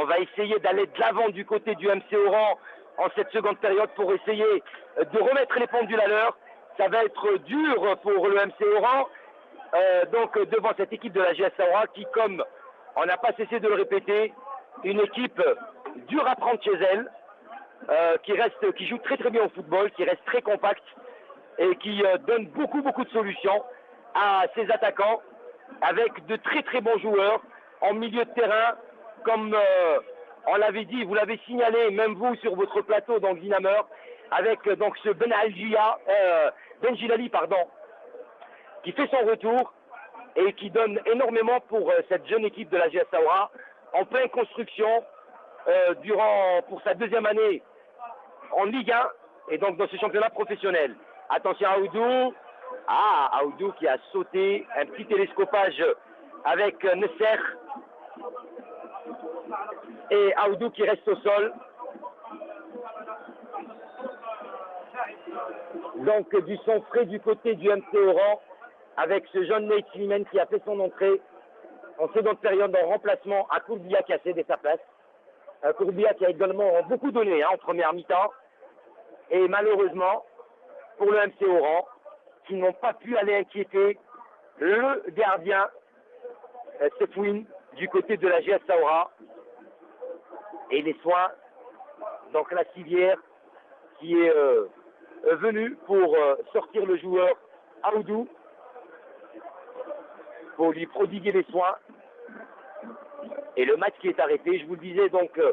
On va essayer d'aller de l'avant du côté du MC Oran en cette seconde période pour essayer de remettre les pendules à l'heure. Ça va être dur pour le MC Oran. Euh, donc devant cette équipe de la GS Saoura qui, comme on n'a pas cessé de le répéter, une équipe dure à prendre chez elle, euh, qui reste, qui joue très très bien au football, qui reste très compacte et qui euh, donne beaucoup beaucoup de solutions à ses attaquants avec de très très bons joueurs en milieu de terrain, comme euh, on l'avait dit, vous l'avez signalé, même vous sur votre plateau dans le avec euh, donc ce Ben Aljia, euh, Ben pardon, qui fait son retour et qui donne énormément pour cette jeune équipe de la GS en pleine construction durant pour sa deuxième année en Ligue 1 et donc dans ce championnat professionnel. Attention à Aoudou. Ah, Aoudou qui a sauté un petit télescopage avec Nesser. Et Aoudou qui reste au sol. Donc du son frais du côté du MC Oran avec ce jeune Nate qui a fait son entrée en seconde période en remplacement à Courbia qui a cédé sa place. Euh, Courbia qui a également beaucoup donné hein, en première mi-temps. Et malheureusement, pour le MC Oran, qui n'ont pas pu aller inquiéter le gardien euh, Sefouine du côté de la GS Saoura. Et les soins, donc la civière qui est euh, venue pour euh, sortir le joueur Aoudou, pour lui prodiguer les soins. Et le match qui est arrêté, je vous le disais donc, euh,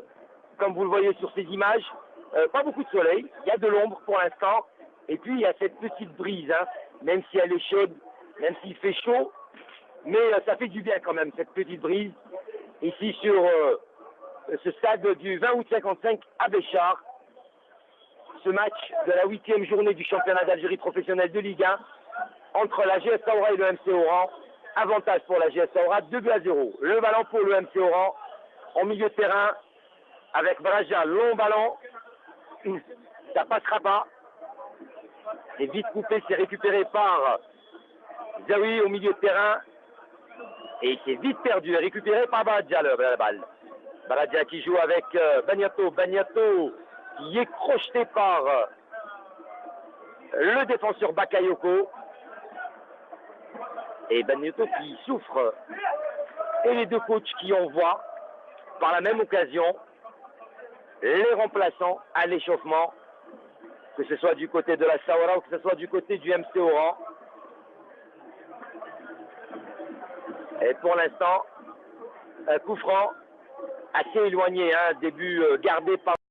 comme vous le voyez sur ces images, pas beaucoup de soleil, il y a de l'ombre pour l'instant, et puis il y a cette petite brise, hein, même si elle est chaude, même s'il fait chaud, mais ça fait du bien quand même, cette petite brise, ici sur ce stade du 20 août 55 à Béchard. Ce match de la huitième journée du championnat d'Algérie professionnel de Ligue 1 entre la GS Saoura et le MC Oran. Avantage pour la GS Saoura, 2 buts à 0. Le ballon pour le MC Oran en milieu de terrain avec Braja, long ballon. Ça passera pas. C'est vite coupé, c'est récupéré par Zawi au milieu de terrain. Et c'est vite perdu, récupéré par Baradja le- la balle. Baradja qui joue avec euh, Bagnato. Bagnato qui est crocheté par euh, le défenseur Bakayoko. Et Bagnato qui souffre. Et les deux coachs qui envoient par la même occasion les remplaçants à l'échauffement, que ce soit du côté de la Saoura ou que ce soit du côté du MC Oran. Et pour l'instant, un coup franc assez éloigné, hein, début euh, gardé par